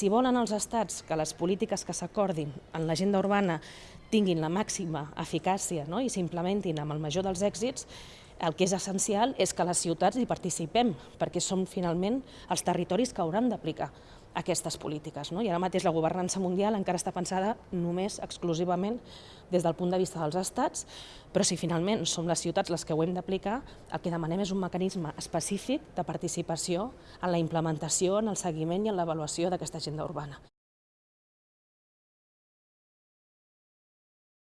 Si volen els estats que les polítiques que s'acordin en l'agenda urbana tinguin la màxima eficàcia no? i s'implementin amb el major dels èxits, el que és essencial és que les ciutats hi participem, perquè som finalment els territoris que hauran d'aplicar aquestes polítiques. No? I ara mateix la governança mundial encara està pensada només exclusivament des del punt de vista dels estats, però si finalment som les ciutats les que ho hem d'aplicar, el que demanem és un mecanisme específic de participació en la implementació, en el seguiment i en l'avaluació d'aquesta agenda urbana.